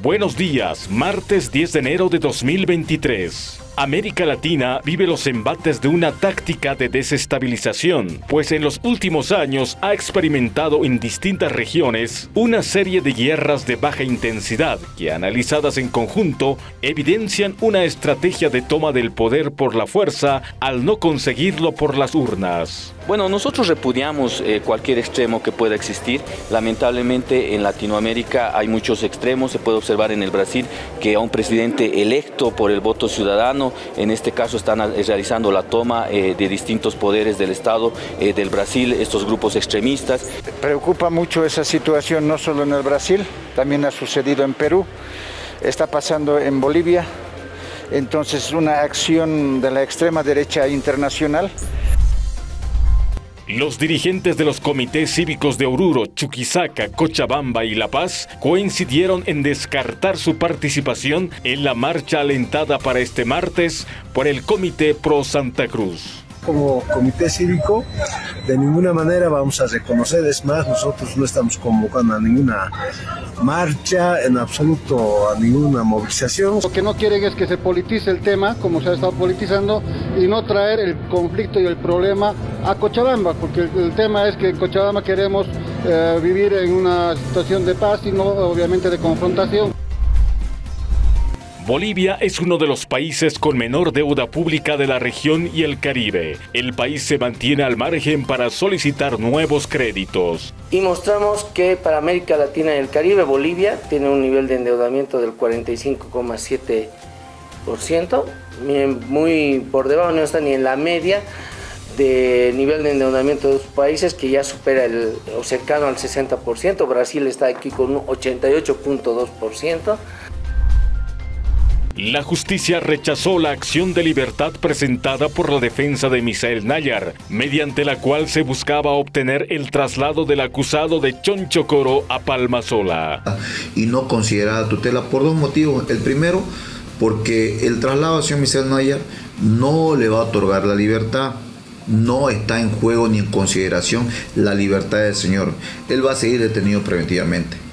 Buenos días, martes 10 de enero de 2023. América Latina vive los embates de una táctica de desestabilización, pues en los últimos años ha experimentado en distintas regiones una serie de guerras de baja intensidad que analizadas en conjunto evidencian una estrategia de toma del poder por la fuerza al no conseguirlo por las urnas. Bueno, nosotros repudiamos eh, cualquier extremo que pueda existir. Lamentablemente en Latinoamérica hay muchos extremos. Se puede observar en el Brasil que a un presidente electo por el voto ciudadano, en este caso están eh, realizando la toma eh, de distintos poderes del Estado del Brasil, estos grupos extremistas. Preocupa mucho esa situación no solo en el Brasil, también ha sucedido en Perú, está pasando en Bolivia. Entonces una acción de la extrema derecha internacional los dirigentes de los comités cívicos de Oruro, Chuquisaca, Cochabamba y La Paz coincidieron en descartar su participación en la marcha alentada para este martes por el Comité Pro Santa Cruz como comité cívico de ninguna manera vamos a reconocer, es más, nosotros no estamos convocando a ninguna marcha, en absoluto a ninguna movilización. Lo que no quieren es que se politice el tema, como se ha estado politizando, y no traer el conflicto y el problema a Cochabamba, porque el, tema es que en Cochabamba queremos eh, vivir en una situación de paz y no obviamente de confrontación. Bolivia es uno de los países con menor deuda pública de la región y el Caribe. El país se mantiene al margen para solicitar nuevos créditos. Y mostramos que para América Latina y el Caribe, Bolivia tiene un nivel de endeudamiento del 45,7%, muy por debajo, no está ni en la media de nivel de endeudamiento de los países que ya supera el o cercano al 60%, Brasil está aquí con un 88.2%. La justicia rechazó la acción de libertad presentada por la defensa de Misael Nayar, mediante la cual se buscaba obtener el traslado del acusado de Chonchocoro a Palmasola. Y no considerada tutela por dos motivos. El primero, porque el traslado hacia Misael Nayar no le va a otorgar la libertad no está en juego ni en consideración la libertad del señor. Él va a seguir detenido preventivamente.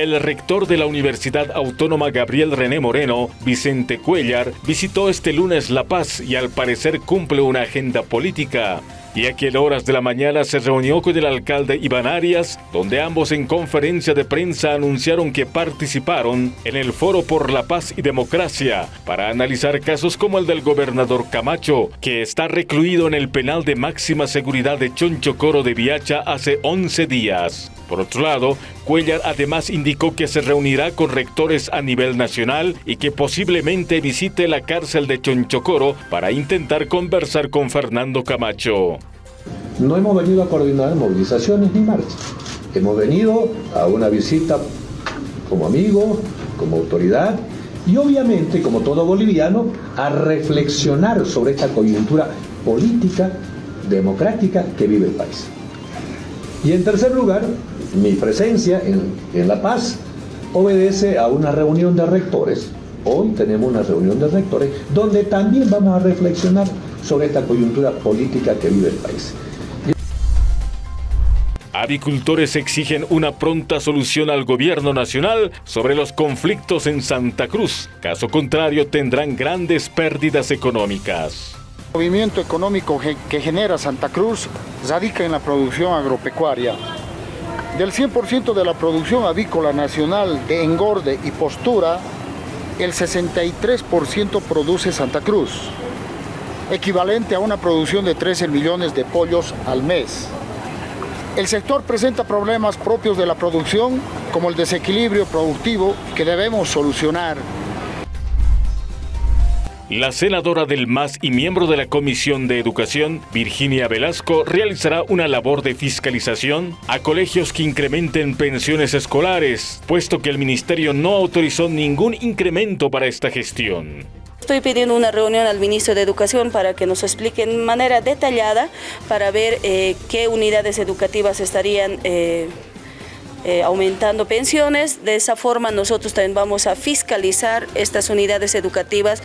El rector de la Universidad Autónoma Gabriel René Moreno, Vicente Cuellar, visitó este lunes La Paz y al parecer cumple una agenda política. Y a aquel horas de la mañana se reunió con el alcalde Iván Arias, donde ambos en conferencia de prensa anunciaron que participaron en el Foro por la Paz y Democracia para analizar casos como el del gobernador Camacho, que está recluido en el penal de máxima seguridad de Chonchocoro de Viacha hace 11 días. Por otro lado, Cuellar además indicó que se reunirá con rectores a nivel nacional y que posiblemente visite la cárcel de Chonchocoro para intentar conversar con Fernando Camacho. No hemos venido a coordinar movilizaciones ni marchas. Hemos venido a una visita como amigo, como autoridad y obviamente, como todo boliviano, a reflexionar sobre esta coyuntura política, democrática que vive el país. Y en tercer lugar, mi presencia en, La Paz obedece a una reunión de rectores. Hoy tenemos una reunión de rectores donde también vamos a reflexionar sobre esta coyuntura política que vive el país. Avicultores exigen una pronta solución al gobierno nacional sobre los conflictos en Santa Cruz. Caso contrario, tendrán grandes pérdidas económicas. El movimiento económico que genera Santa Cruz radica en la producción agropecuaria. Del 100% de la producción avícola nacional de engorde y postura, el 63% produce Santa Cruz, equivalente a una producción de 13 millones de pollos al mes. El sector presenta problemas propios de la producción, como el desequilibrio productivo que debemos solucionar la senadora del MAS y miembro de la Comisión de Educación, Virginia Velasco, realizará una labor de fiscalización a colegios que incrementen pensiones escolares, puesto que el Ministerio no autorizó ningún incremento para esta gestión. Estoy pidiendo una reunión al ministro de Educación para que nos explique de manera detallada para ver eh, qué unidades educativas estarían eh, eh, aumentando pensiones. De esa forma nosotros también vamos a fiscalizar estas unidades educativas.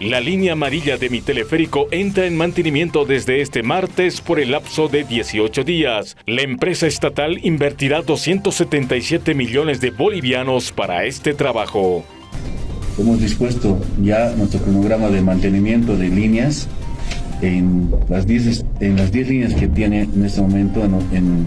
La línea amarilla de mi teleférico entra en mantenimiento desde este martes por el lapso de 18 días. La empresa estatal invertirá 277 millones de bolivianos para este trabajo. Hemos dispuesto ya nuestro cronograma de mantenimiento de líneas en las 10, en las 10 líneas que tiene en este momento en,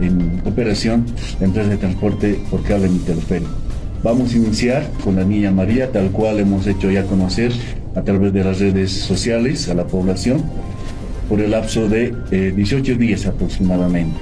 en operación la empresa de transporte por cable mi teleférico. Vamos a iniciar con la Niña María, tal cual hemos hecho ya conocer a través de las redes sociales a la población por el lapso de 18 eh, días aproximadamente.